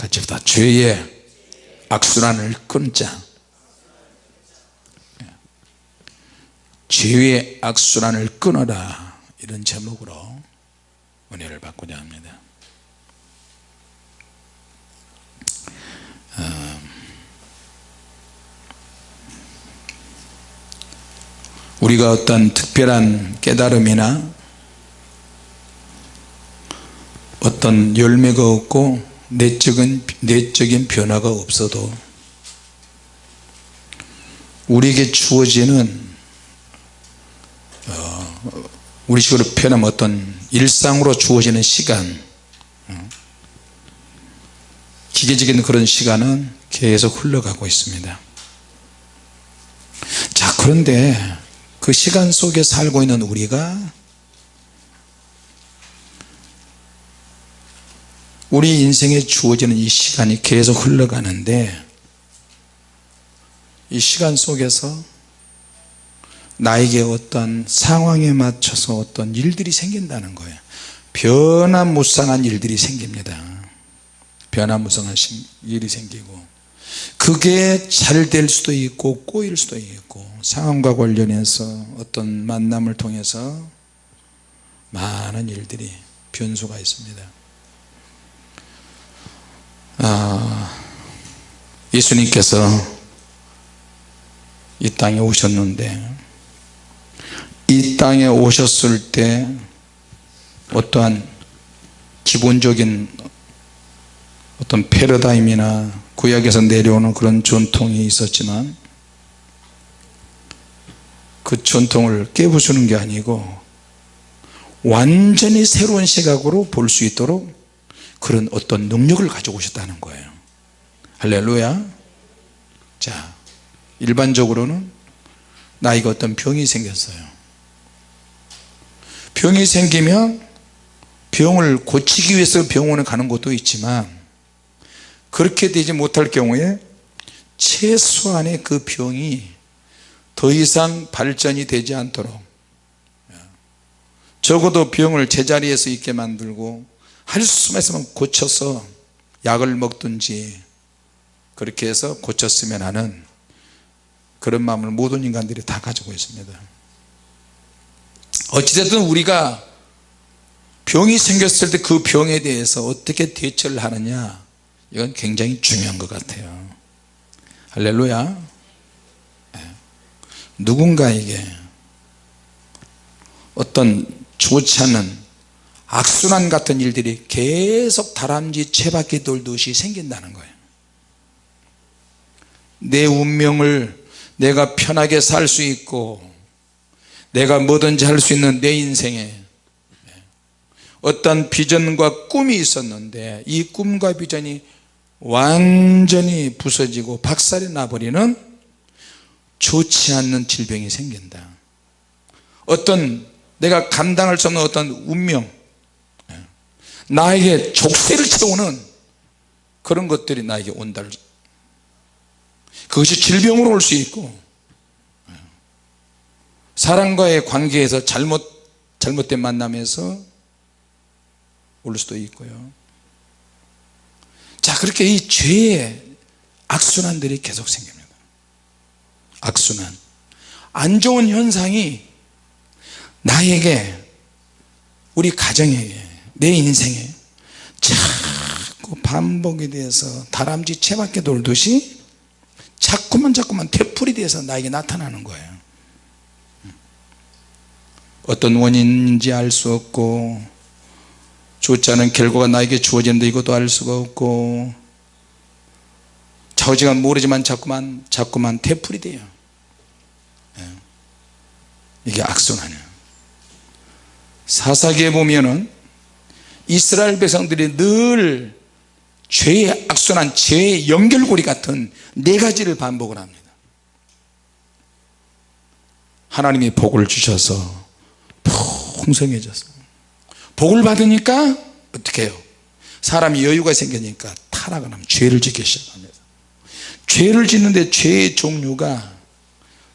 같이 다. 죄의 악순환을 끊자. 죄의 악순환을 끊어라. 이런 제목으로 은혜를 받고자 합니다. 어, 우리가 어떤 특별한 깨달음이나 어떤 열매가 없고 내적인, 내적인 변화가 없어도 우리에게 주어지는 어, 우리 식으로 표현하면 어떤 일상으로 주어지는 시간 어, 기계적인 그런 시간은 계속 흘러가고 있습니다. 자 그런데 그 시간 속에 살고 있는 우리가 우리 인생에 주어지는 이 시간이 계속 흘러가는데 이 시간 속에서 나에게 어떤 상황에 맞춰서 어떤 일들이 생긴다는 거예요. 변화무쌍한 일들이 생깁니다. 변화무쌍한 일이 생기고 그게 잘 될 수도 있고 꼬일 수도 있고 상황과 관련해서 어떤 만남을 통해서 많은 일들이 변수가 있습니다 아, 예수님께서 이 땅에 오셨는데 이 땅에 오셨을 때 어떠한 기본적인 어떤 패러다임이나 구약에서 내려오는 그런 전통이 있었지만 그 전통을 깨부수는 게 아니고 완전히 새로운 시각으로 볼 수 있도록 그런 어떤 능력을 가지고 오셨다는 거예요. 할렐루야. 자 일반적으로는 나이가 어떤 병이 생겼어요. 병이 생기면 병을 고치기 위해서 병원에 가는 것도 있지만 그렇게 되지 못할 경우에 최소한의 그 병이 더 이상 발전이 되지 않도록 적어도 병을 제자리에서 있게 만들고 할 수만 있으면 고쳐서 약을 먹든지 그렇게 해서 고쳤으면 하는 그런 마음을 모든 인간들이 다 가지고 있습니다. 어찌됐든 우리가 병이 생겼을 때 그 병에 대해서 어떻게 대처를 하느냐 이건 굉장히 중요한 것 같아요. 할렐루야. 네. 누군가에게 어떤 좋지 않은 악순환 같은 일들이 계속 다람쥐 채바퀴 돌듯이 생긴다는 거예요. 내 운명을 내가 편하게 살 수 있고 내가 뭐든지 할 수 있는 내 인생에 어떤 비전과 꿈이 있었는데 이 꿈과 비전이 완전히 부서지고 박살이 나버리는 좋지 않는 질병이 생긴다. 어떤 내가 감당할 수 없는 어떤 운명 나에게 족쇄를 채우는 그런 것들이 나에게 온다. 그것이 질병으로 올 수 있고 사람과의 관계에서 잘못 잘못된 만남에서 올 수도 있고요. 자 그렇게 이 죄의 악순환들이 계속 생깁니다. 악순환. 안 좋은 현상이 나에게 우리 가정에게 내 인생에 자꾸 반복이 돼서 다람쥐 채밖에 돌듯이 자꾸만 자꾸만 되풀이 돼서 나에게 나타나는 거예요. 어떤 원인인지 알 수 없고 좋지 않은 결과가 나에게 주어지는데 이것도 알 수가 없고 좌우지간 모르지만 자꾸만 자꾸만 되풀이 돼요. 예. 이게 악순환이에요. 사사기에 보면은 이스라엘 백성들이 늘 죄의 악순환 죄의 연결고리 같은 네 가지를 반복을 합니다. 하나님이 복을 주셔서 풍성해졌어 복을 받으니까 어떻게 해요? 사람이 여유가 생기니까 타락을 하면 죄를 짓기 시작합니다. 죄를 짓는데 죄의 종류가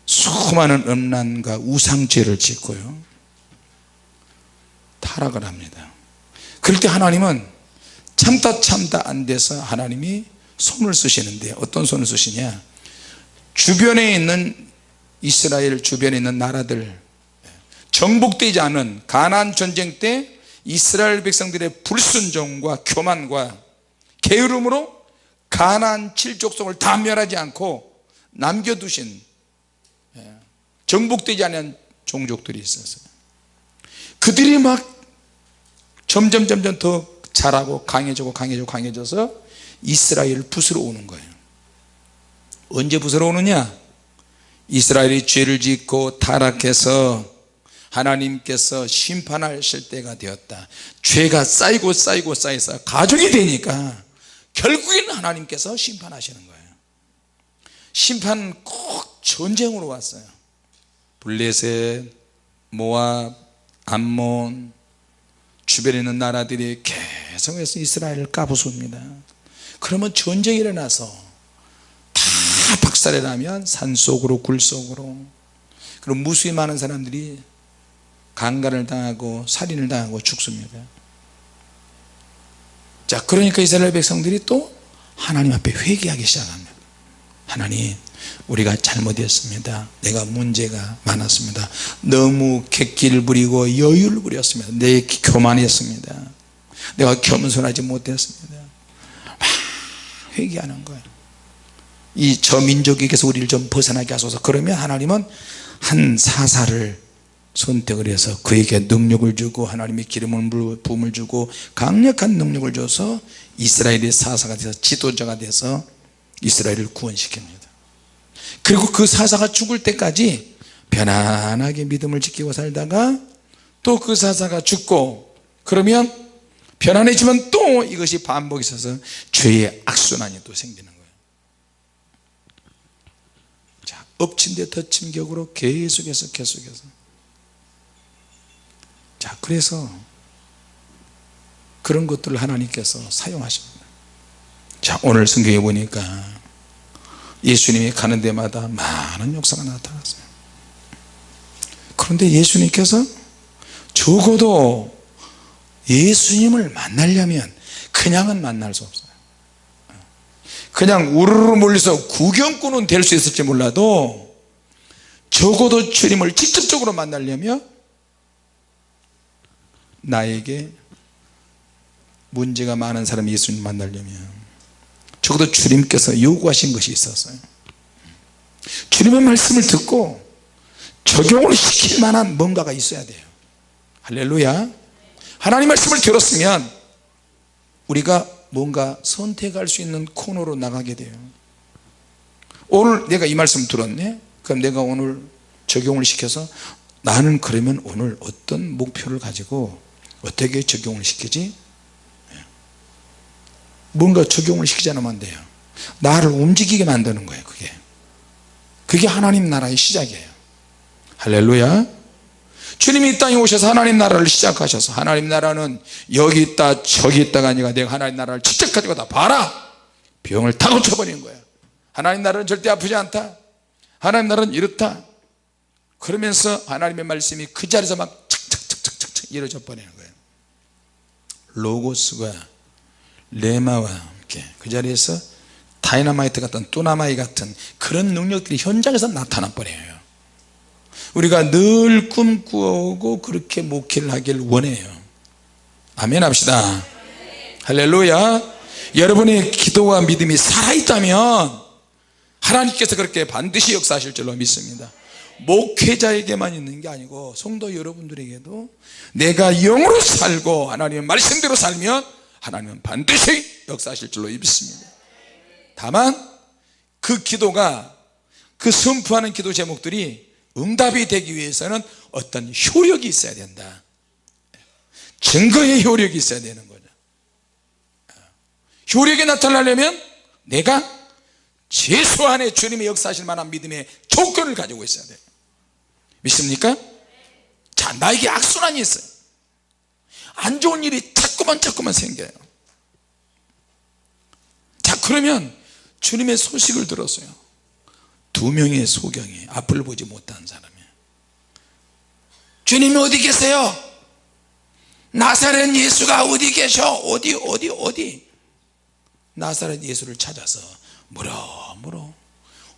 수많은 음란과 우상죄를 짓고요. 타락을 합니다 그럴 때 하나님은 참다 참다 안 돼서 하나님이 손을 쓰시는데 어떤 손을 쓰시냐? 주변에 있는 이스라엘 주변에 있는 나라들 정복되지 않은 가난 전쟁 때 이스라엘 백성들의 불순종과 교만과 게으름으로 가난 칠족속을 다 멸하지 않고 남겨두신 예, 정복되지 않은 종족들이 있었어요. 그들이 막 점점 점점 더 자라고 강해지고 강해지고 강해져서 이스라엘을 부수러 오는 거예요. 언제 부수러 오느냐? 이스라엘이 죄를 짓고 타락해서 하나님께서 심판하실 때가 되었다. 죄가 쌓이고 쌓이고 쌓여서 가족이 되니까 결국에는 하나님께서 심판하시는 거예요. 심판은 꼭 전쟁으로 왔어요. 블레셋, 모압, 암몬 주변에 있는 나라들이 계속해서 이스라엘을 까부숩니다. 그러면 전쟁이 일어나서 다 박살이 나면 산속으로 굴속으로. 그럼 무수히 많은 사람들이 강간을 당하고 살인을 당하고 죽습니다. 자 그러니까 이스라엘 백성들이 또 하나님 앞에 회개하기 시작합니다. 하나님 우리가 잘못했습니다. 내가 문제가 많았습니다. 너무 객기를 부리고 여유를 부렸습니다. 내 교만했습니다. 내가 겸손하지 못했습니다. 막 회개하는 거예요. 이 저 민족에게서 우리를 좀 벗어나게 하소서. 그러면 하나님은 한 사사를 선택을 해서 그에게 능력을 주고 하나님의 기름을 부음을 주고 강력한 능력을 줘서 이스라엘의 사사가 돼서 지도자가 돼서 이스라엘을 구원시킵니다 그리고 그 사사가 죽을 때까지 편안하게 믿음을 지키고 살다가 또 그 사사가 죽고 그러면 편안해지면 또 이것이 반복이 있어서 죄의 악순환이 또 생기는 거예요. 자 엎친 데 덮친 격으로 계속해서 계속해서. 자 그래서 그런 것들을 하나님께서 사용하십니다. 자 오늘 성경에 보니까 예수님이 가는 데마다 많은 역사가 나타났어요. 그런데 예수님께서 적어도 예수님을 만나려면 그냥은 만날 수 없어요. 그냥 우르르 몰려서 구경꾼은 될 수 있을지 몰라도 적어도 주님을 직접적으로 만나려면 나에게 문제가 많은 사람이 예수님 만나려면 적어도 주님께서 요구하신 것이 있었어요. 주님의 말씀을 듣고 적용을 시킬 만한 뭔가가 있어야 돼요. 할렐루야. 하나님 말씀을 들었으면 우리가 뭔가 선택할 수 있는 코너로 나가게 돼요. 오늘 내가 이 말씀 들었네? 그럼 내가 오늘 적용을 시켜서 나는 그러면 오늘 어떤 목표를 가지고 어떻게 적용을 시키지 뭔가 적용을 시키지 않으면 안 돼요. 나를 움직이게 만드는 거예요 그게. 그게 하나님 나라의 시작이에요. 할렐루야. 주님이 이 땅에 오셔서 하나님 나라를 시작하셔서 하나님 나라는 여기 있다 저기 있다가 아니라 내가 하나님 나라를 직접 가지고 다 봐라. 병을 다 고쳐버리는 거야. 하나님 나라는 절대 아프지 않다. 하나님 나라는 이렇다. 그러면서 하나님의 말씀이 그 자리에서 막 착착착착착 이루어져 버리는 거예요. 로고스가 레마와 함께 그 자리에서 다이나마이트 같은 뚜나마이 같은 그런 능력들이 현장에서 나타나 버려요. 우리가 늘 꿈꾸고 그렇게 목회를 하길 원해요. 아멘 합시다. 할렐루야. 여러분의 기도와 믿음이 살아있다면 하나님께서 그렇게 반드시 역사하실 줄로 믿습니다. 목회자에게만 있는 게 아니고 성도 여러분들에게도 내가 영으로 살고 하나님의 말씀대로 살면 하나님은 반드시 역사하실 줄로 믿습니다. 다만 그 기도가 그 선포하는 기도 제목들이 응답이 되기 위해서는 어떤 효력이 있어야 된다. 증거의 효력이 있어야 되는 거죠. 효력이 나타나려면 내가 최소 한의 주님의 역사하실 만한 믿음의 조건을 가지고 있어야 돼요 믿습니까? 자 나에게 악순환이 있어요 안 좋은 일이 자꾸만 자꾸만 생겨요. 자 그러면 주님의 소식을 들었어요. 두 명의 소경이 앞을 보지 못한 사람이. 주님이 어디 계세요? 나사렛 예수가 어디 계셔? 어디 어디 어디? 나사렛 예수를 찾아서 물어 물어.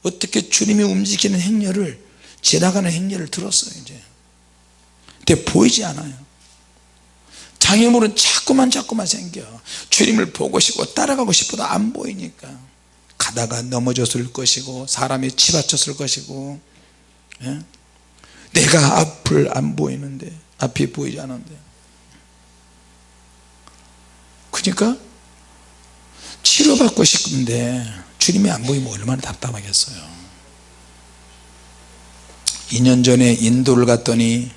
어떻게 주님이 움직이는 행렬을 지나가는 행렬을 들었어요 이제. 근데 보이지 않아요 장애물은 자꾸만 자꾸만 생겨. 주님을 보고 싶고 따라가고 싶어도 안 보이니까. 가다가 넘어졌을 것이고 사람이 치받쳤을 것이고 예? 내가 앞을 안 보이는데 앞이 보이지 않는데. 그러니까 치료받고 싶은데 주님이 안 보이면 얼마나 답답하겠어요. 2년 전에 인도를 갔더니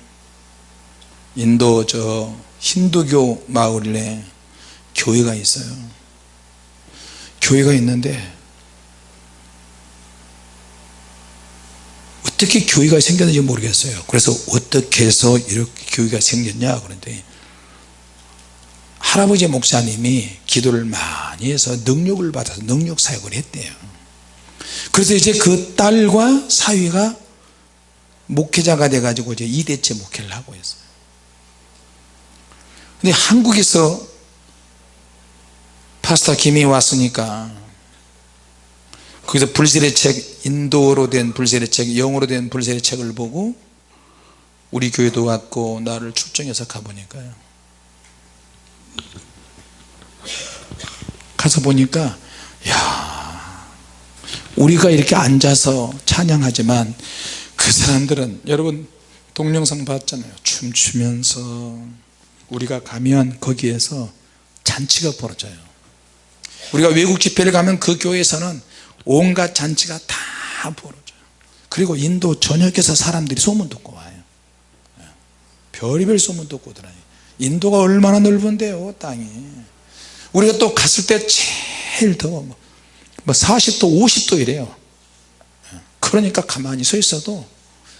인도 저 힌두교 마을에 교회가 있어요. 교회가 있는데 어떻게 교회가 생겼는지 모르겠어요. 그래서 어떻게 해서 이렇게 교회가 생겼냐 그런데 할아버지 목사님이 기도를 많이 해서 능력을 받아서 능력 사역을 했대요. 그래서 이제 그 딸과 사위가 목회자가 돼 가지고 이제 2대째 목회를 하고 있어요 근데 한국에서 파스타 김이 왔으니까 거기서 불세례 책 인도로 된 불세례 책 영어로 된 불세례 책을 보고 우리 교회도 왔고 나를 출정해서 가보니까요. 가서 보니까 야 우리가 이렇게 앉아서 찬양하지만 그 사람들은 여러분 동영상 봤잖아요. 춤추면서 우리가 가면 거기에서 잔치가 벌어져요. 우리가 외국 집회를 가면 그 교회에서는 온갖 잔치가 다 벌어져요. 그리고 인도 전역에서 사람들이 소문 듣고 와요. 예. 별의별 소문 듣고 오더라니. 인도가 얼마나 넓은데요 땅이. 우리가 또 갔을 때 제일 더워. 뭐 40도 50도 이래요. 예. 그러니까 가만히 서 있어도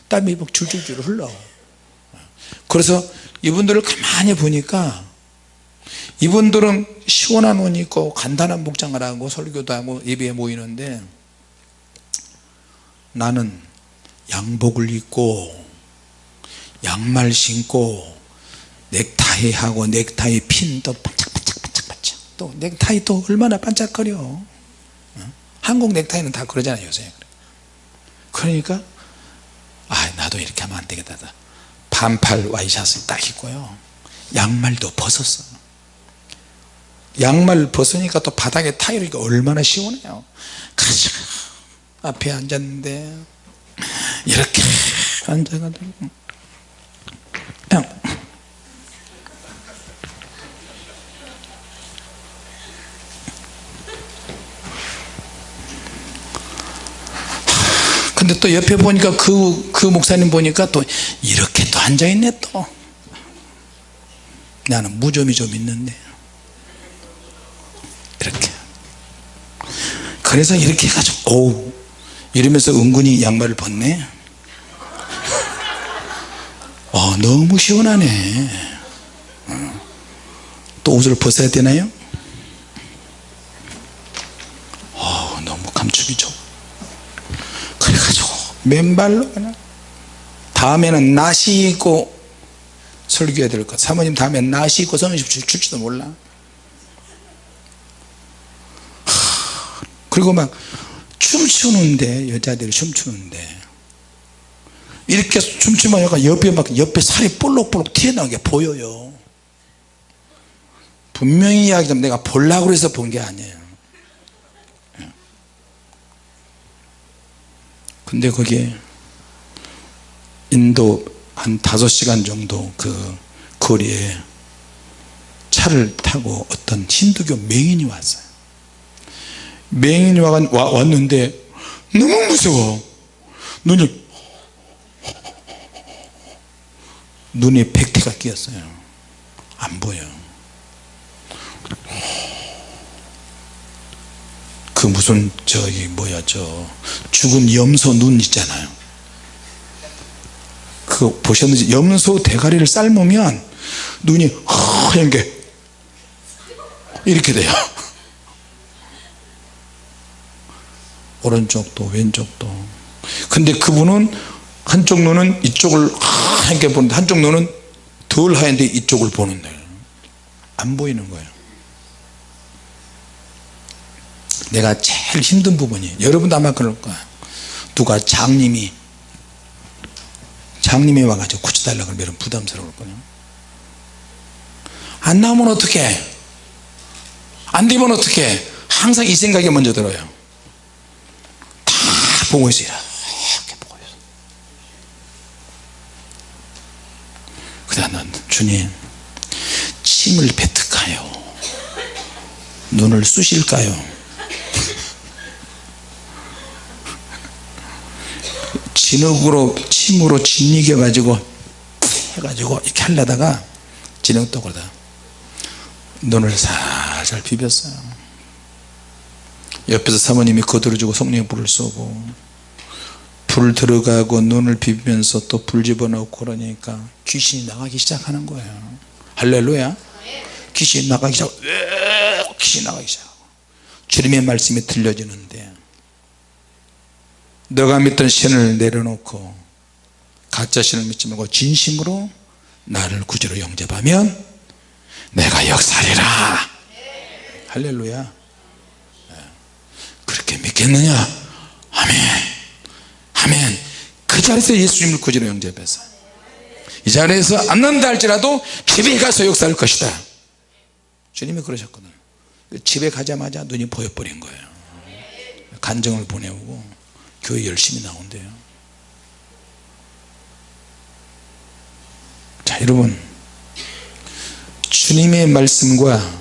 땀이 막 줄줄줄 흘러 예. 그래서 이분들을 가만히 보니까 이분들은 시원한 옷 입고 간단한 목장을 하고 설교도 하고 예배에 모이는데 나는 양복을 입고 양말 신고 넥타이 하고 넥타이 핀도 반짝반짝반짝반짝. 또 넥타이 또 얼마나 반짝거려. 어? 한국 넥타이는 다 그러잖아요 요새. 그러니까 아 나도 이렇게 하면 안 되겠다 반팔 와이샷을 딱 입고요. 양말도 벗었어 양말 벗으니까 또 바닥에 타이르니까 얼마나 시원해요. 가자 앞에 앉았는데 이렇게 앉아가지고 근데 또 옆에 보니까 그, 그 목사님 보니까 또 이렇게 또 앉아있네 또 나는 무좀이 좀 있는데 이렇게 그래서 이렇게 해가지고 오 이러면서 은근히 양말을 벗네 어, 너무 시원하네 어. 또 옷을 벗어야 되나요? 어, 너무 감촉이 좋 그래가지고 맨발로 그냥 다음에는 나시 입고 설교해야 될 것. 사모님 다음에 나시 입고 성식 줄지도 몰라. 그리고 막 춤추는데 여자들이 춤추는데. 이렇게 춤추면 약간 옆에 막 옆에 살이 볼록볼록 튀어나오게 보여요. 분명히 이야기하면 내가 보려고 해서 본 게 아니에요 근데 거기에 인도 한 다섯 시간 정도 그 거리에 차를 타고 어떤 힌두교 맹인이 왔어요. 맹인이 왔는데 너무 무서워. 눈이 눈에 백태가 끼었어요. 안 보여 그 무슨 저기 뭐야 저 죽은 염소 눈 있잖아요. 그 보셨는지? 염소 대가리를 삶으면 눈이 하얀 게 이렇게 돼요. 오른쪽도 왼쪽도. 근데 그분은 한쪽 눈은 이쪽을 하얗게 보는데 한쪽 눈은 덜 하얀데 이쪽을 보는 거예요 안 보이는 거예요 내가 제일 힘든 부분이 여러분도 아마 그럴 거야. 누가 장님이 장님이 와가지고 고쳐달라 그러면 부담스러울 거예요. 안 나오면 어떡해? 안 되면 어떡해? 항상 이 생각이 먼저 들어요. 다 보고 있어요. 이렇게 보고 있어 그다음 주님 침을 뱉을까요? 눈을 쑤실까요 진흙으로 침으로 짓이겨 가지고 해가지고 이렇게 하려다가 진흙 또 그러다 눈을 살살 비볐어요. 옆에서 사모님이 거들어주고 성령의 불을 쏘고 불 들어가고 눈을 비비면서 또 불 집어넣고 그러니까 귀신이 나가기 시작하는 거예요. 할렐루야. 귀신이 나가기 시작 귀신이 나가기 시작하고 주님의 말씀이 들려지는데 너가 믿던 신을 내려놓고 가짜 신을 믿지 말고 진심으로 나를 구주로 영접하면 내가 역사리라. 할렐루야. 그렇게 믿겠느냐? 아멘. 아멘. 그 자리에서 예수님을 구주로 영접해서 이 자리에서 안는다 할지라도 집에 가서 역사할 것이다. 주님이 그러셨거든. 집에 가자마자 눈이 보여버린 거예요. 간정을 보내오고 교회 열심히 나온대요. 자 여러분. 주님의 말씀과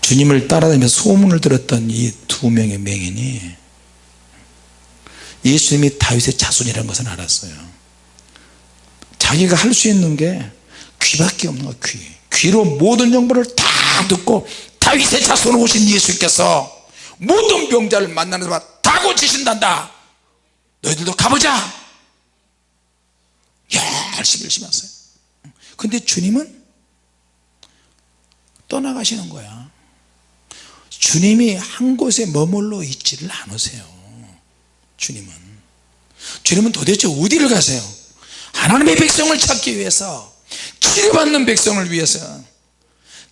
주님을 따라다니며 소문을 들었던 이 두 명의 맹인이 예수님이 다윗의 자손이라는 것을 알았어요. 자기가 할 수 있는 게 귀밖에 없는 거야 귀. 귀로 모든 정보를 다 듣고 다윗의 자손으로 오신 예수께서 모든 병자를 만나는 사람 다 고치신단다 너희들도 가보자. 열심히 열심히 하세요. 근데 주님은 떠나가시는 거야. 주님이 한 곳에 머물러 있지를 않으세요. 주님은. 주님은 도대체 어디를 가세요? 하나님의 백성을 찾기 위해서 치료받는 백성을 위해서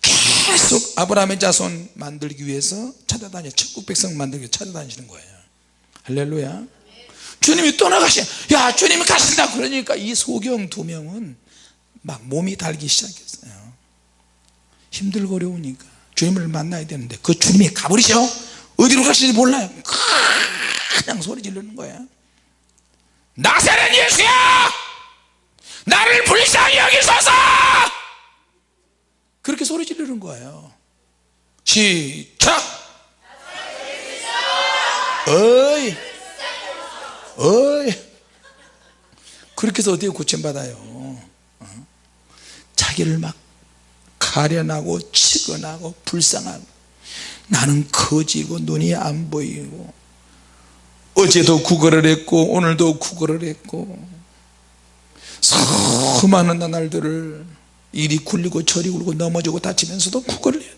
계속 아브라함의 자손 만들기 위해서 찾아다니 천국 백성 만들기 위해서 찾아다니시는 거예요. 할렐루야 주님이 떠나가시 야 주님이 가신다. 그러니까 이 소경 두 명은 막 몸이 달기 시작했어요. 힘들고 어려우니까 주님을 만나야 되는데 그 주님이 가버리셔. 어디로 가시는지 몰라요. 그냥 소리 지르는 거야 나사렛 예수야 나를 불쌍히 여기소서! 그렇게 소리 지르는 거예요. 시작! 어이 어이. 그렇게 해서 어디에 고침받아요? 어? 자기를 막 가련하고 치근하고 불쌍하고 나는 거지고 눈이 안 보이고 어제도 구걸을 했고 오늘도 구걸을 했고 수많은 나날들을 이리 굴리고 저리 굴고 넘어지고 다치면서도 구걸을 해요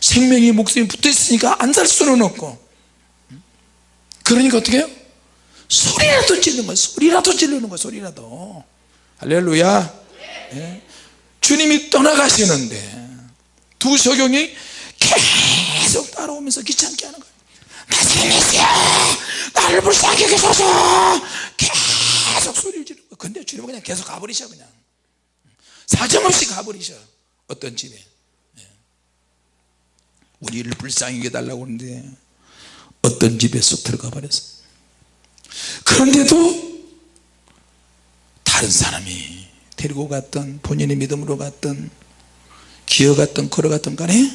생명이 목숨이 붙어 있으니까 안 살 수는 없고. 그러니까 어떻게 해요? 소리라도 지르는 거야 소리라도 지르는 거야 소리라도. 할렐루야. 네. 주님이 떠나가시는데 두 소경이 계속 따라오면서 귀찮게 하는 거예요. 나세메시야 나를 불쌍히 여기소서 계속 소리를 지르는 거예요. 근데 주님은 그냥 계속 가버리셔 그냥. 사정없이 가버리셔 어떤 집에. 예. 우리를 불쌍히 여겨달라고 하는데 어떤 집에 쏙 들어가 버렸어 그런데도 다른 사람이 데리고 갔던 본인의 믿음으로 갔던 기어갔던 걸어갔던 간에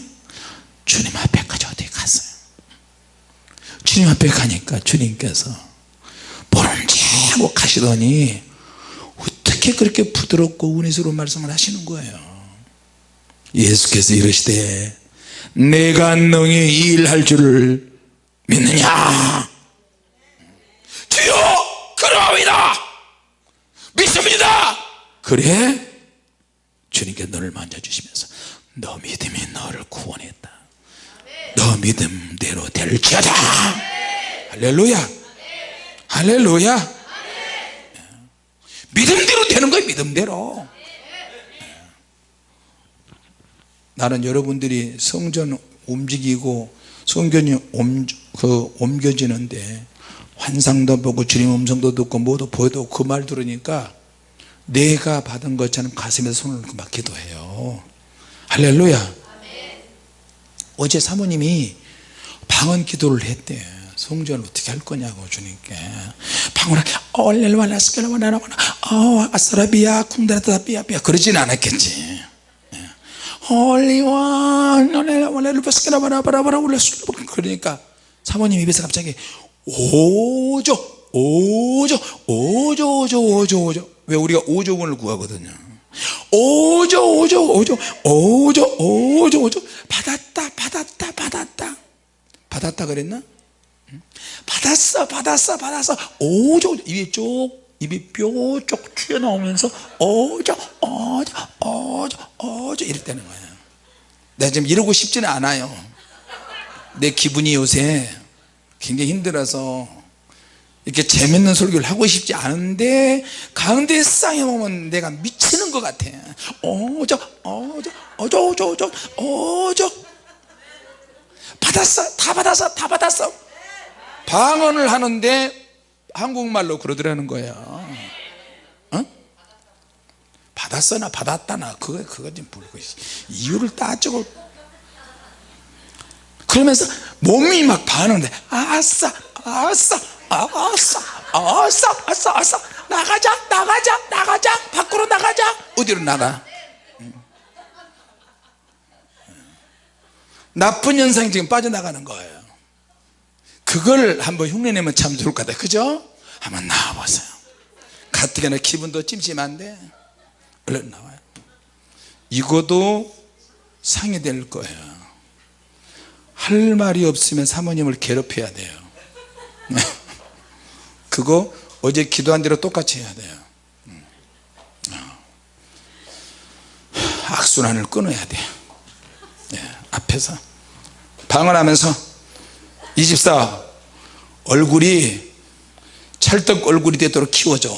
주님 앞에까지 어디 갔어요? 주님 앞에 가니까 주님께서 모름지고 가시더니 어떻게 그렇게 부드럽고 은혜스러운 말씀을 하시는 거예요? 예수께서 이러시되 내가 너희 일할 줄을 믿느냐 주여 그러합니다 믿습니다 그래? 주님께 너를 만져주시면서 너 믿음이 너를 구원했다. 너 믿음대로 될지어다. 할렐루야. 할렐루야. 믿음대로 되는 거야 믿음대로. 나는 여러분들이 성전 움직이고 성전이 옮, 그 옮겨지는데 환상도 보고 주님 음성도 듣고 뭐도 보여도 그 말 들으니까 내가 받은 것처럼 가슴에 손을 얹고 막 기도해요. 할렐루야. 어제 사모님이 방언 기도를 했대. 성전을 어떻게 할 거냐고 주님께. 방언을 어 아싸라비야 쿵다라다비야 비야. 그러진 않았겠지. 그러니까 사모님 입에서 갑자기 오조 오조 오조 오조 오조 오조 왜 우리가 오조원을 구하거든요. 오조 오조 오조 오조 오조 오조. 받았다 받았다 받았다. 받았다 그랬나? 응? 받았어 받았어 받았어. 오조 입이 쭉 입이 뾰쪽 튀어나오면서 오조 오조 오조 오조 이랬다는 거예요. 내가 지금 이러고 싶지는 않아요. 내 기분이 요새 굉장히 힘들어서 이렇게 재밌는 설교를 하고 싶지 않은데 가운데 쌍에 오면 내가 미치는 것 같아. 어저 어저 어저 어저 어저 어저. 받았어 다 받았어 다 받았어. 방언을 하는데 한국말로 그러더라는 거예요 어? 받았어나 받았다나 그거 그거 좀 모르고 있어. 이유를 따지고 그러면서 몸이 막 반응돼. 아싸 아싸 아싸 아싸 아싸 아싸. 나가자 나가자 나가자. 밖으로 나가자. 어디로 나가? 음. 나쁜 현상이 지금 빠져나가는 거예요. 그걸 한번 흉내내면 참 좋을 것 같아요. 그죠? 한번 나와보세요. 가뜩이나 기분도 찜찜한데 얼른 나와요. 이거도 상이 될 거예요. 할 말이 없으면 사모님을 괴롭혀야 돼요 그거 어제 기도한 대로 똑같이 해야 돼요. 음. 어. 악순환을 끊어야 돼요. 네, 앞에서. 방언하면서 이 집사 얼굴이 찰떡 얼굴이 되도록 키워줘.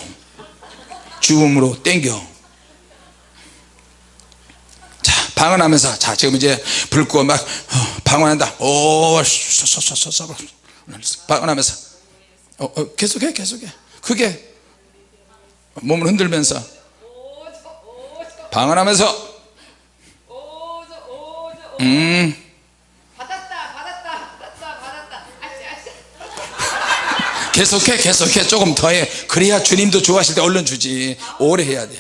주음으로 땡겨. 자 방언하면서 자 지금 이제 불 끄고 막 어, 방언한다. 오 쏘쏘쏘쏘 방언하면서 어, 어, 계속해 계속해. 그게. 몸을 흔들면서. 방언하면서. 음. 받았다 받았다 받았다 받았다. 아씨 아씨. 계속해 계속해. 조금 더해. 그래야 주님도 좋아하실 때 얼른 주지. 오래 해야 돼.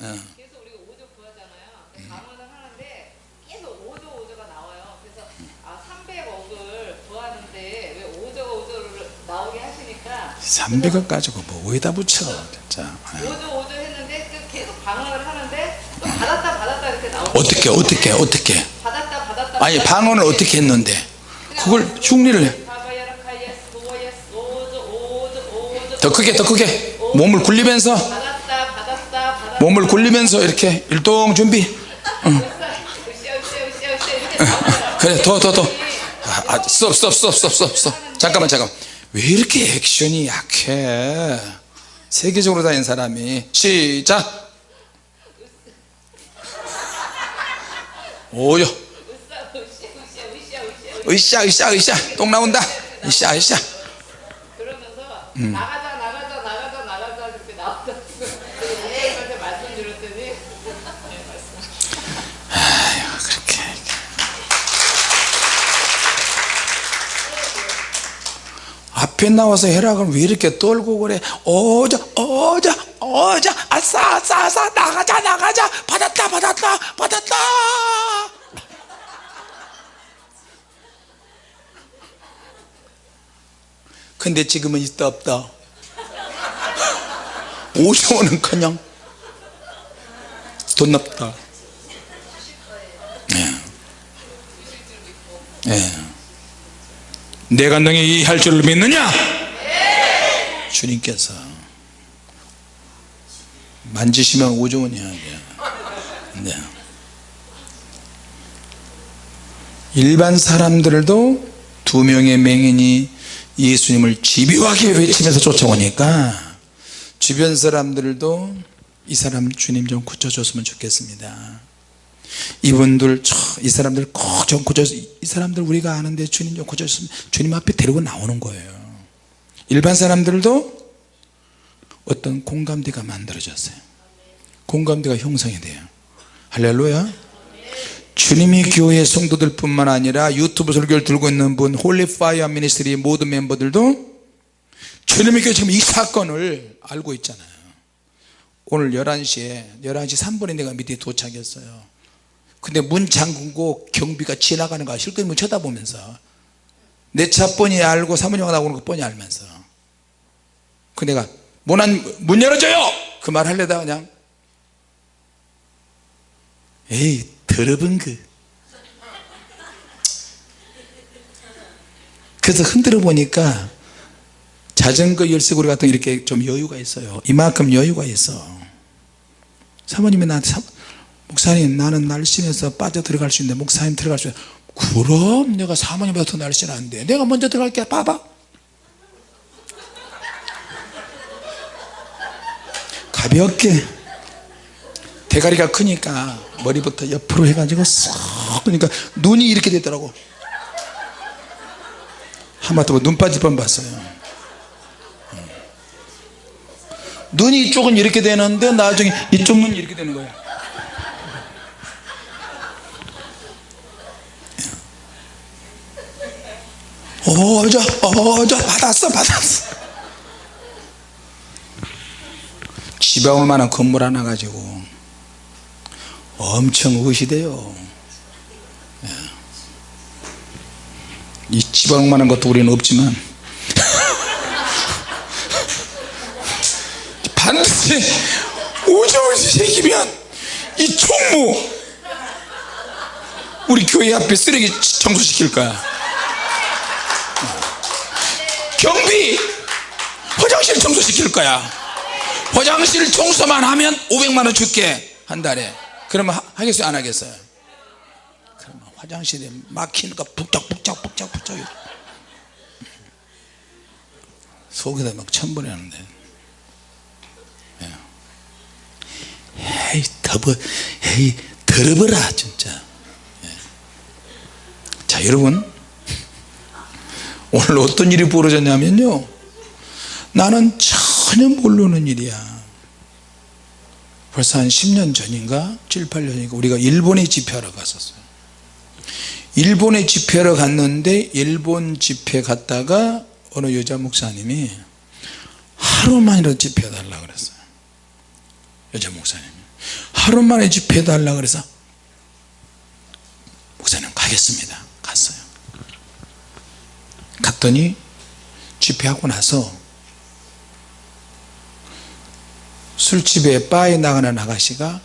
어. 계속 우리가 오조 구하잖아요 방언을 하는데 계속 오조 오조가 나와요 그래서 아 300억을 구하는데 왜 오조가 오조를 나오게 하시니까 300원 가지고 뭐 어디다 붙여. 진짜. 예. 오조 오조 했는데 그 계속 방언을 하는데 또 받았다 받았다 이렇게 나오고. 어떻게 어떻게 어떻게? 받았다 받았다. 아니 방언을 어떻게 했는데? 그걸 흉리를 해. 더 크게 더 크게. 몸을 굴리면서. 몸을 굴리면서 이렇게 일동 준비. 그래 더 더더. 아, 아, 스톱 스톱 스톱 스톱 스톱. 잠깐만 잠깐만 왜 이렇게 액션이 약해? 세계적으로 다닌 사람이. 시작! 오요 으쌰 으쌰 으쌰 똥 나온다. 으쌰 으쌰. 음. 앞에 나와서 그러면 왜 이렇게 떨고 그래? 어자 어자 어자 아싸 아싸 아싸 나가자 나가자. 받았다 받았다 받았다. 근데 지금은 있다 없다? 5천원은 그냥 돈 없다. 예. 내가 너희 할 줄을 믿느냐? 주님께서 만지시면 오종원이야 네. 일반 사람들도 두 명의 맹인이 예수님을 집요하게 외치면서 쫓아오니까 주변 사람들도 이 사람 주님 좀 고쳐줬으면 좋겠습니다 이분들 저, 이 사람들 꼭 좀 고쳐서 이 사람들 우리가 아는데 주님 좀 고쳐줬으면 주님 앞에 데리고 나오는 거예요. 일반 사람들도 어떤 공감대가 만들어졌어요. 공감대가 형성이 돼요. 할렐루야. 주님이 교회 성도들 뿐만 아니라 유튜브 설교를 듣고 있는 분 Holy Fire Ministry 모든 멤버들도 주님의 교회 지금 이 사건을 알고 있잖아요. 오늘 11시에 11시 3분에 내가 밑에 도착했어요 근데 문 잠그고 경비가 지나가는 거 실컷 쳐다보면서. 내 차 뻔히 알고 사모님하고 나오는 거 뻔히 알면서. 그 내가 문안 문 열어줘요! 그 말 하려다가 그냥. 에이 더러운 그. 그래서 흔들어 보니까 자전거 열쇠고리 같은 거 이렇게 좀 여유가 있어요. 이만큼 여유가 있어. 사모님이 나한테 사, 목사님 나는 날씬해서 빠져 들어갈 수 있는데 목사님 들어갈 수 있는데 그럼 내가 사모님보다 더 날씬한데 내가 먼저 들어갈게 봐봐. 가볍게. 대가리가 크니까 머리부터 옆으로 해가지고 쏙 그러니까 눈이 이렇게 되더라고. 하마터면 눈 빠질 뻔 봤어요. 음. 눈이 이쪽은 이렇게 되는데 나중에 이쪽 눈이 이렇게 되는 거야 어저 어저 받았어 받았어. 지방울 만한 건물 하나 가지고 엄청 의시돼요. 예. 이 지방울 만한 것도 우리는 없지만 반드시 오저오지 새기면 이 총무 우리 교회 앞에 쓰레기 청소시킬 거야 경비 화장실 청소시킬 거야. 화장실 청소만 하면 500만원 줄게. 한 달에. 그러면 하, 하겠어요? 안 하겠어요? 그러면 화장실에 막히니까 북적북적 북적북적. 속에다 막 천번하는데. 에이 더버 에이 더러버라 진짜. 예. 자 여러분. 오늘 어떤 일이 벌어졌냐면요 나는 전혀 모르는 일이야. 벌써 한 10년 전인가? 7, 8년인가? 우리가 일본에 집회하러 갔었어요. 일본에 집회하러 갔는데 일본 집회 갔다가 어느 여자 목사님이 하루만이라도 집회 달라 그랬어요. 여자 목사님이. 하루만에 집회 달라 그래서 목사님 가겠습니다. 갔어요. 갔더니 집회하고 나서 술집에 바에 나가는 아가씨가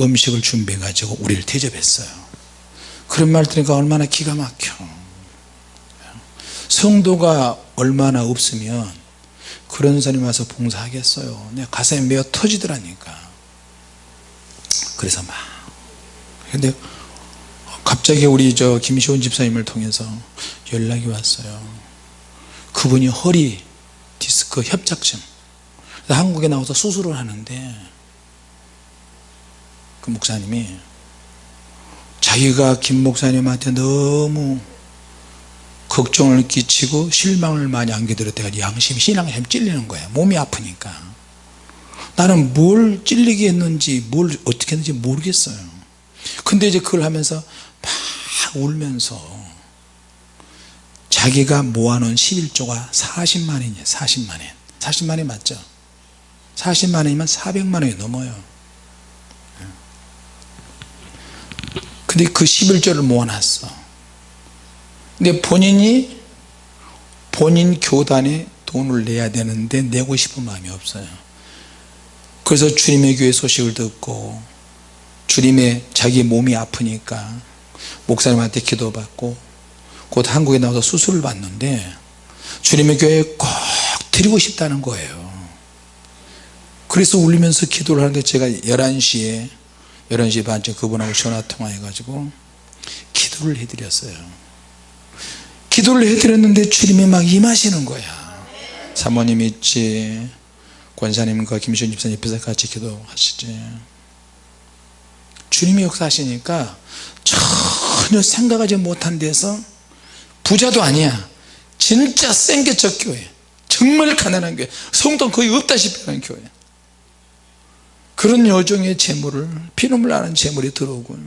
음식을 준비해 가지고 우리를 대접했어요. 그런 말 들으니까 얼마나 기가 막혀. 성도가 얼마나 없으면 그런 사람이 와서 봉사하겠어요. 내가 가슴이 메어 터지더라니까. 그래서 막. 근데 갑자기 우리 저 김시원 집사님을 통해서 연락이 왔어요. 그분이 허리 디스크 협착증 한국에 나와서 수술을 하는데 그 목사님이 자기가 김 목사님한테 너무 걱정을 끼치고 실망을 많이 안겨드렸다가 양심 신앙심 찔리는 거야. 몸이 아프니까. 나는 뭘 찔리게 했는지 뭘 어떻게 했는지 모르겠어요. 근데 이제 그걸 하면서 막 울면서 자기가 모아놓은 11조가 40만원이에요 40만원 40만원 맞죠 40만 원이면 400만 원이 넘어요. 근데 그 11조를 모아놨어. 근데 본인이 본인 교단에 돈을 내야 되는데 내고 싶은 마음이 없어요. 그래서 주님의 교회 소식을 듣고 주님의 자기 몸이 아프니까 목사님한테 기도받고 곧 한국에 나와서 수술을 받는데 주님의 교회에 꼭 드리고 싶다는 거예요 그래서 울리면서 기도를 하는데 제가 11시에 11시 반쯤 그분하고 전화 통화해 가지고 기도를 해드렸어요. 기도를 해드렸는데 주님이 막 임하시는 거야. 사모님 있지? 권사님과 김시훈 집사님 옆에서 같이 기도하시지. 주님이 역사하시니까 전혀 생각하지 못한 데서 부자도 아니야. 진짜 생계적 교회. 정말 가난한 교회. 성도 거의 없다시피 하는 교회 그런 여종의 재물을 피눈물 나는 재물이 들어오고요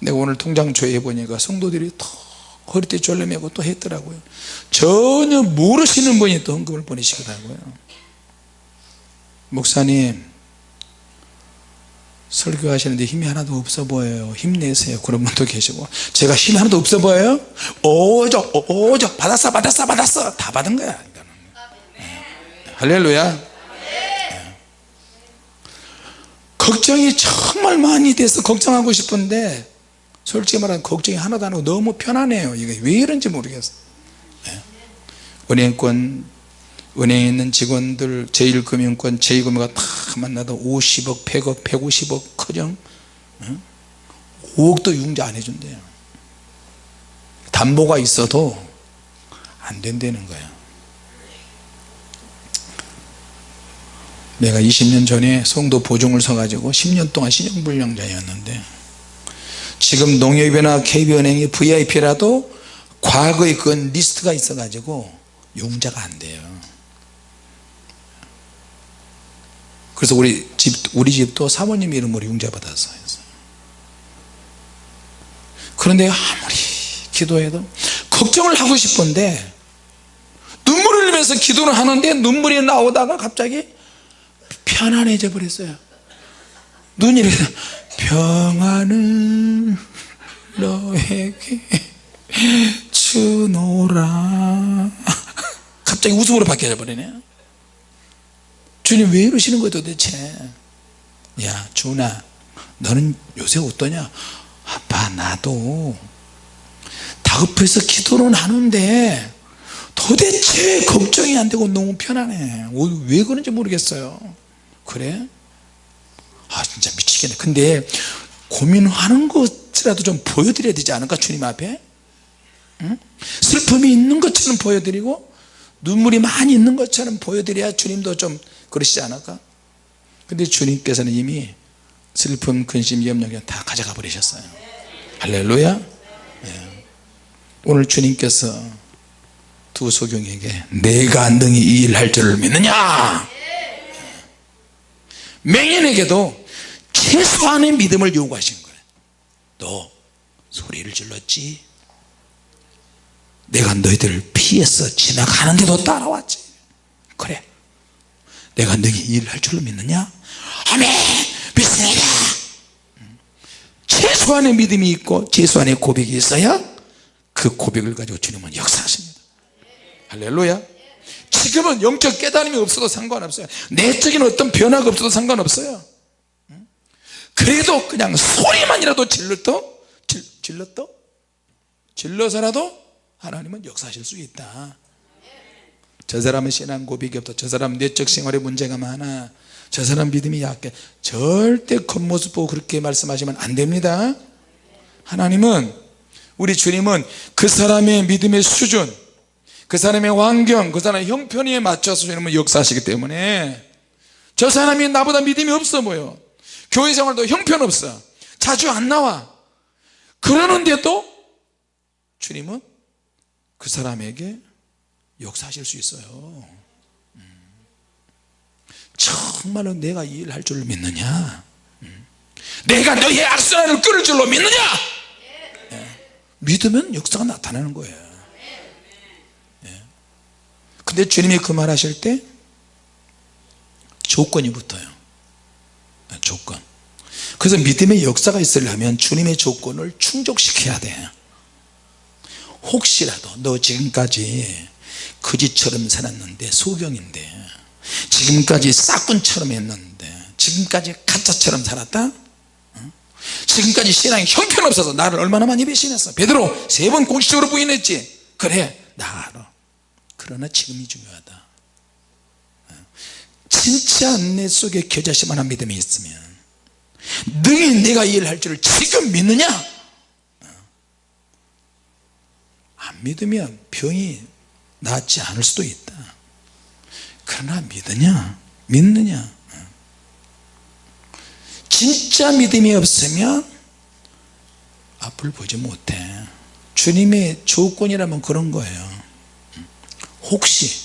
내가 오늘 통장 조회해 보니까 성도들이 더 허리띠 졸라매고 또 했더라고요. 전혀 모르시는 분이 또 헌금을 보내시더라고요. 목사님 설교하시는데 힘이 하나도 없어 보여요. 힘내세요. 그런 분도 계시고. 제가 힘이 하나도 없어 보여요? 오죠 오죠 받았어 받았어 받았어. 다 받은 거야 이거는. 할렐루야 네. 걱정이 정말 많이 돼서 걱정하고 싶은데 솔직히 말하면 걱정이 하나도 안 하고 너무 편안해요. 이게 왜 이런지 모르겠어요. 네. 은행권 은행에 있는 직원들 제1금융권 제2금융권 다 만나도 50억 100억 150억 커녕 5억도 융자 안 해준대요. 담보가 있어도 안 된다는 거예 내가 20년 전에 송도 보증을 서가지고 10년 동안 신용불량자였는데 지금 농협이나 KB은행이 VIP라도 과거에 그건 리스트가 있어 가지고 융자가 안 돼요. 그래서 우리 집 우리 집도 사모님 이름으로 융자 받았어요. 그런데 아무리 기도해도 걱정을 하고 싶은데 눈물을 흘리면서 기도를 하는데 눈물이 나오다가 갑자기 편안해져 버렸어요. 눈이 이렇게 평안은 너에게 주노라. 갑자기 웃음으로 바뀌어 버리네요 주님 왜 이러시는 거예요 도대체? 야 준아 너는 요새 어떠냐? 아빠 나도 다급해서 기도는 하는데 도대체 걱정이 안 되고 너무 편안해. 왜 그런지 모르겠어요 그래? 아 진짜 미치겠네 근데 고민하는 것이라도 좀 보여드려야 되지 않을까 주님 앞에 응? 슬픔이 있는 것처럼 보여드리고 눈물이 많이 있는 것처럼 보여드려야 주님도 좀 그러시지 않을까 근데 주님께서는 이미 슬픔 근심 염려가 다 가져가 버리셨어요 할렐루야 네. 오늘 주님께서 두 소경에게 내가 능히 이 일할 줄을 믿느냐 맹인에게도 최소한의 믿음을 요구하신 거예요 너 소리를 질렀지? 내가 너희들을 피해서 지나가는데도 따라왔지? 그래. 내가 너희 일을 할 줄로 믿느냐? 아멘! 믿습니다! 최소한의 믿음이 있고 최소한의 고백이 있어야 그 고백을 가지고 주님은 역사하십니다. 할렐루야 지금은 영적 깨달음이 없어도 상관없어요. 내적인 어떤 변화가 없어도 상관없어요. 그래도 그냥 소리만이라도 질렀도 질렀도 질러서라도 하나님은 역사하실 수 있다. 저 사람은 신앙 고백이 없다. 저 사람 내적 생활에 문제가 많아. 저 사람 믿음이 약해. 절대 겉모습 보고 그렇게 말씀하시면 안 됩니다. 하나님은 우리 주님은 그 사람의 믿음의 수준 그 사람의 환경 그 사람의 형편에 맞춰서 주님은 역사하시기 때문에 저 사람이 나보다 믿음이 없어 보여 교회 생활도 형편없어 자주 안 나와 그러는데도 주님은 그 사람에게 역사하실 수 있어요 음. 정말로 내가 이 일을 할 줄로 믿느냐 음. 내가 너의 악순환을 끊을 줄로 믿느냐 예. 믿으면 역사가 나타나는 거예요 예. 근데 주님이 그 말 하실 때 조건이 붙어요. 예, 조건. 그래서 믿음의 역사가 있으려면 주님의 조건을 충족시켜야 돼. 혹시라도 너 지금까지 거지처럼 살았는데 소경인데 지금까지 싹군처럼 했는데 지금까지 가짜처럼 살았다? 지금까지 신앙이 형편없어서 나를 얼마나 많이 배신했어? 베드로 세 번 공식적으로 부인했지. 그래 나 알아 그러나 지금이 중요하다. 진짜 내 속에 겨자씨만한 믿음이 있으면 능히 내가 이 일을 할 줄을 지금 믿느냐? 안 믿으면 병이 낫지 않을 수도 있다. 그러나 믿느냐? 믿느냐? 진짜 믿음이 없으면 앞을 보지 못해. 주님의 조건이라면 그런 거예요 혹시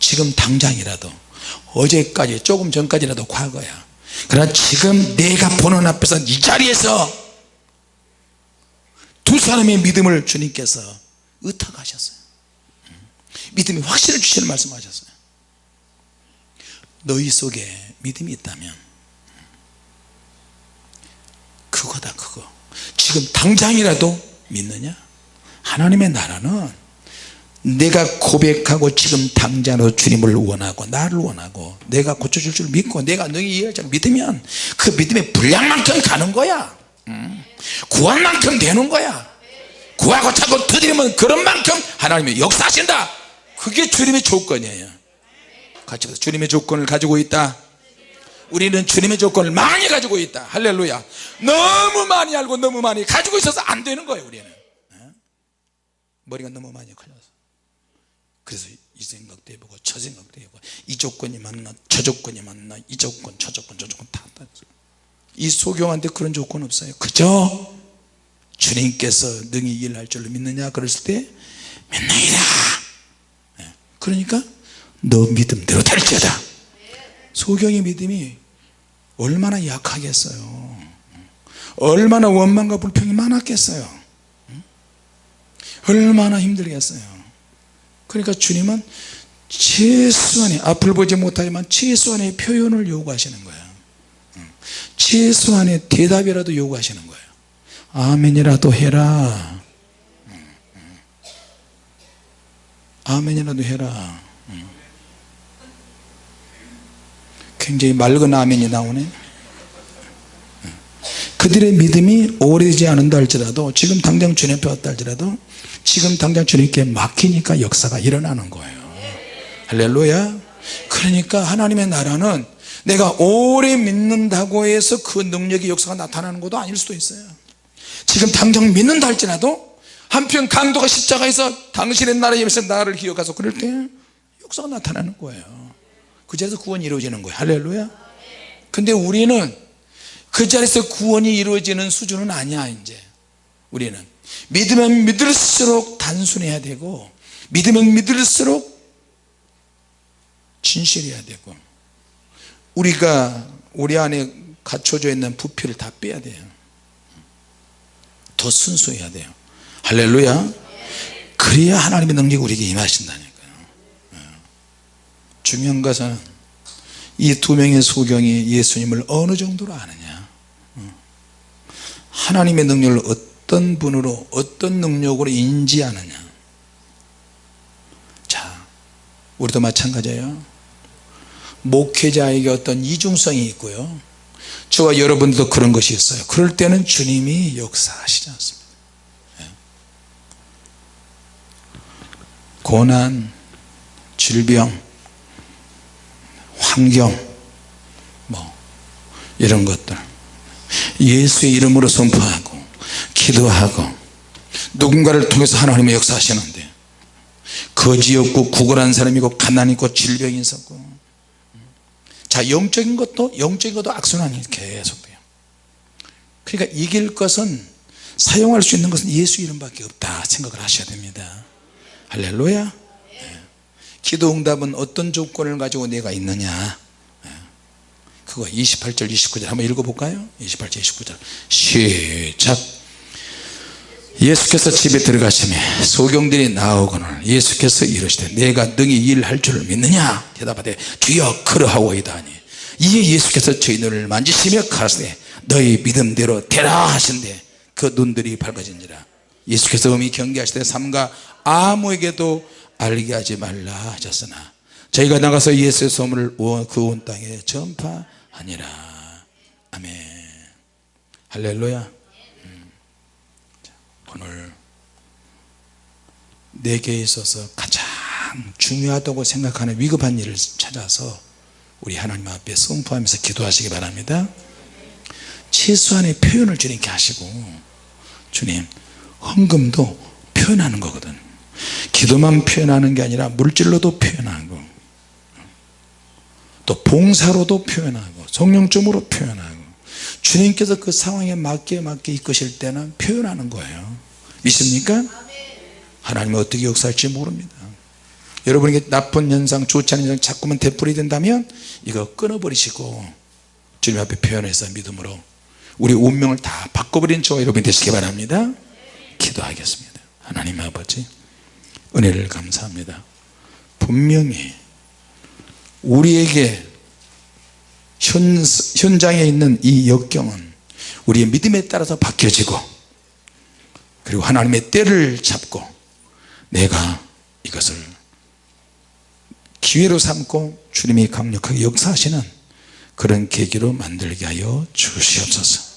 지금 당장이라도 어제까지 조금 전까지라도 과거야. 그러나 지금 내가 보는 앞에서 이 자리에서 두 사람의 믿음을 주님께서 의탁하셨어요. 믿음이 확실히 주시는 말씀하셨어요. 너희 속에 믿음이 있다면 그거다 그거. 지금 당장이라도 믿느냐? 하나님의 나라는 내가 고백하고 지금 당장으로 주님을 원하고 나를 원하고 내가 고쳐줄 줄 믿고 내가 너희 이해할 줄 믿으면 그 믿음의 분량만큼 가는 거야. 음. 구한 만큼 되는 거야. 구하고 찾고 두드리면 그런 만큼 하나님이 역사하신다. 그게 주님의 조건이에요. 같이 보세요. 주님의 조건을 가지고 있다. 우리는 주님의 조건을 많이 가지고 있다. 할렐루야. 너무 많이 알고 너무 많이 가지고 있어서 안 되는 거예요 우리는. 어? 머리가 너무 많이 커져서 그래서 이 생각도 해보고 저 생각도 해보고 이 조건이 맞나 저 조건이 맞나 이 조건 저 조건 저 조건 다 따져 이 소경한테 그런 조건 없어요. 그저 주님께서 능히 일할 줄로 믿느냐? 그랬을 때 믿느니라. 예. 그러니까 너 믿음대로 될지어다. 소경의 믿음이 얼마나 약하겠어요. 얼마나 원망과 불평이 많았겠어요. 얼마나 힘들겠어요 그러니까 주님은 최소한의 앞을 보지 못하지만 최소한의 표현을 요구하시는 거예요. 최소한의 대답이라도 요구하시는 거예요. 아멘이라도 해라. 아멘이라도 해라. 굉장히 맑은 아멘이 나오네 그들의 믿음이 오래되지 않은다 할지라도 지금 당장 주님 앞에 왔다 할지라도 지금 당장 주님께 막히니까 역사가 일어나는 거예요. 할렐루야. 그러니까 하나님의 나라는 내가 오래 믿는다고 해서 그 능력의 역사가 나타나는 것도 아닐 수도 있어요. 지금 당장 믿는다 할지라도 한편 강도가 십자가에서 당신의 나라에 위해서 나를 기억해서 그럴 때 역사가 나타나는 거예요. 그 자리에서 구원이 이루어지는 거예요. 할렐루야. 근데 우리는 그 자리에서 구원이 이루어지는 수준은 아니야 이제. 우리는. 믿으면 믿을수록 단순해야 되고 믿으면 믿을수록 진실해야 되고 우리가 우리 안에 갖춰져 있는 부피를 다 빼야 돼요. 더 순수해야 돼요. 할렐루야. 그래야 하나님의 능력이 우리에게 임하신다니까요. 예. 중요한 것은 이 두 명의 소경이 예수님을 어느 정도로 아느냐. 어. 하나님의 능력을 어떤 분으로 어떤 능력으로 인지하느냐. 자 우리도 마찬가지예요. 목회자에게 어떤 이중성이 있고요. 저와 여러분들도 그런 것이 있어요. 그럴 때는 주님이 역사하시지 않습니다. 예. 고난 질병 환경 뭐 이런 것들 예수의 이름으로 선포하고 기도하고 누군가를 통해서 하나님의 역사하시는데 거지였고 구걸한 사람이고 가난이 있고 질병이 있었고 자 영적인 것도 영적인 것도 악순환이 계속돼요 그러니까 이길 것은 사용할 수 있는 것은 예수 이름밖에 없다 생각을 하셔야 됩니다 할렐루야 네. 기도 응답은 어떤 조건을 가지고 내가 있느냐 네. 그거 28절 29절 한번 읽어볼까요? 28절 29절. 시작. 예수께서 집에 들어가시며 소경들이 나오거늘 예수께서 이르시되 내가 능히 일할 줄을 믿느냐? 대답하되 주여 그러하오이다 하니 이에 예수께서 저희 눈을 만지시며 가라사대 너희 믿음대로 되라 하신대. 그 눈들이 밝아진지라. 예수께서 음이 경계하시되 삼가 아무에게도 알게 하지 말라 하셨으나 저희가 나가서 예수의 소문을 그 온 땅에 전파 하니라. 아멘. 할렐루야. 오늘 내게 있어서 가장 중요하다고 생각하는 위급한 일을 찾아서 우리 하나님 앞에 선포하면서 기도하시기 바랍니다. 최소한의 표현을 주님께 하시고 주님 헌금도 표현하는 거거든. 기도만 표현하는 게 아니라 물질로도 표현하고 또 봉사로도 표현하고 성령점으로 표현하고 주님께서 그 상황에 맞게 맞게 이끄실 때는 표현하는 거예요. 믿습니까? 하나님은 어떻게 역사할지 모릅니다. 여러분에게 나쁜 현상 좋지 않은 현상 자꾸만 되풀이 된다면 이거 끊어버리시고 주님 앞에 표현해서 믿음으로 우리 운명을 다 바꿔버린 저와 여러분이 되시기 바랍니다. 기도하겠습니다. 하나님 아버지 은혜를 감사합니다. 분명히 우리에게 현, 현장에 있는 이 역경은 우리의 믿음에 따라서 바뀌어지고 그리고 하나님의 때를 잡고 내가 이것을 기회로 삼고 주님이 강력하게 역사하시는 그런 계기로 만들게 하여 주시옵소서